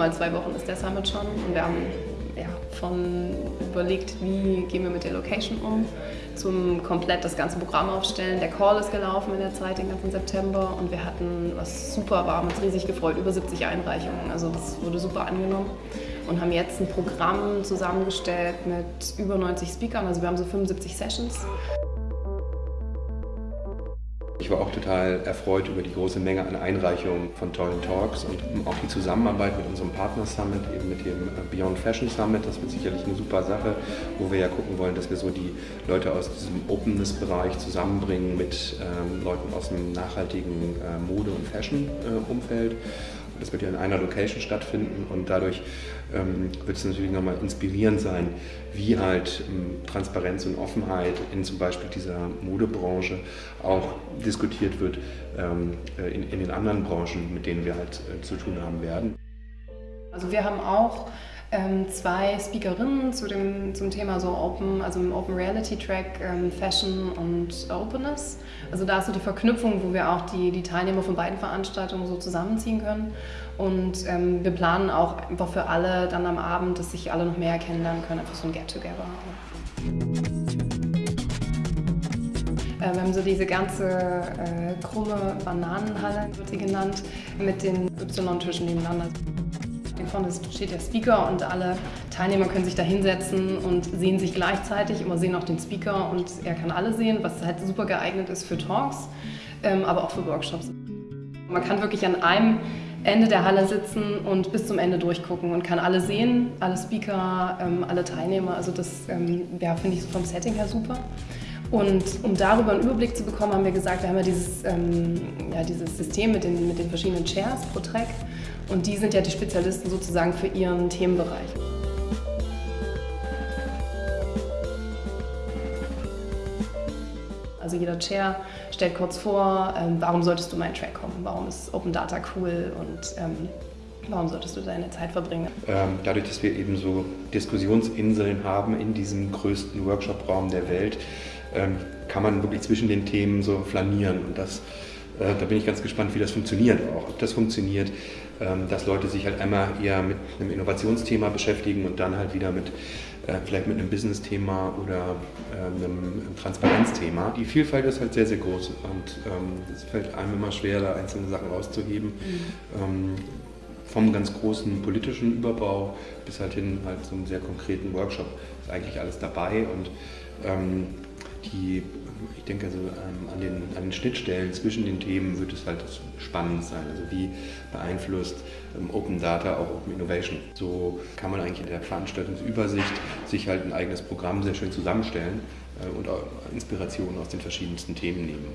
mal zwei Wochen ist der Summit schon und wir haben ja, von überlegt, wie gehen wir mit der Location um, zum komplett das ganze Programm aufstellen. Der Call ist gelaufen in der Zeit, den ganzen September und wir hatten, was super war, haben uns riesig gefreut, über 70 Einreichungen. Also das wurde super angenommen und haben jetzt ein Programm zusammengestellt mit über 90 Speakern. Also wir haben so 75 Sessions. Ich war auch total erfreut über die große Menge an Einreichungen von tollen Talks und auch die Zusammenarbeit mit unserem Partner Summit, eben mit dem Beyond Fashion Summit. Das wird sicherlich eine super Sache, wo wir ja gucken wollen, dass wir so die Leute aus diesem Openness-Bereich zusammenbringen mit ähm, Leuten aus dem nachhaltigen äh, Mode- und Fashion-Umfeld. Äh, das wird ja in einer Location stattfinden und dadurch ähm, wird es natürlich nochmal inspirierend sein, wie halt ähm, Transparenz und Offenheit in zum Beispiel dieser Modebranche auch diskutiert wird ähm, äh, in, in, den anderen Branchen, mit denen wir halt äh, zu tun haben werden. Also wir haben auch zwei Speakerinnen zu dem, zum Thema so Open, also im Open Reality Track ähm, Fashion und Openness. Also da ist so die Verknüpfung, wo wir auch die, die Teilnehmer von beiden Veranstaltungen so zusammenziehen können. Und ähm, wir planen auch einfach für alle dann am Abend, dass sich alle noch mehr kennenlernen können, einfach so ein Get-Together. Äh, wir haben so diese ganze äh, krumme Bananenhalle, wird sie genannt, mit den Y-Tischen nebeneinander. Vorne steht der Speaker und alle Teilnehmer können sich da hinsetzen und sehen sich gleichzeitig, immer sehen auch den Speaker und er kann alle sehen, was halt super geeignet ist für Talks, ähm, aber auch für Workshops. Man kann wirklich an einem Ende der Halle sitzen und bis zum Ende durchgucken und kann alle sehen, alle Speaker, ähm, alle Teilnehmer. Also das ähm, ja, finde ich vom Setting her super. Und um darüber einen Überblick zu bekommen, haben wir gesagt, wir haben ja dieses, ähm, ja, dieses System mit den, mit den verschiedenen Chairs pro Track und die sind ja die Spezialisten sozusagen für ihren Themenbereich. Also jeder Chair stellt kurz vor, ähm, warum solltest du meinen Track kommen, warum ist Open Data cool und ähm, warum solltest du deine Zeit verbringen. Ähm, dadurch, dass wir eben so Diskussionsinseln haben in diesem größten Workshop-Raum der Welt, kann man wirklich zwischen den Themen so flanieren. Und das, äh, da bin ich ganz gespannt, wie das funktioniert auch. Ob das funktioniert, ähm, dass Leute sich halt einmal eher mit einem Innovationsthema beschäftigen und dann halt wieder mit äh, vielleicht mit einem Business-Thema oder ähm, einem Transparenzthema. Die Vielfalt ist halt sehr, sehr groß und es fällt einem immer schwer, da einzelne Sachen rauszuheben. Mhm. vom ganz großen politischen Überbau bis halt hin halt so einem sehr konkreten Workshop ist eigentlich alles dabei und die, ich denke, also ähm, an, den, an den Schnittstellen zwischen den Themen wird es halt spannend sein. Also wie beeinflusst ähm, Open Data auch Open Innovation? So kann man eigentlich in der Veranstaltungsübersicht sich halt ein eigenes Programm sehr schön zusammenstellen äh, und auch Inspirationen aus den verschiedensten Themen nehmen.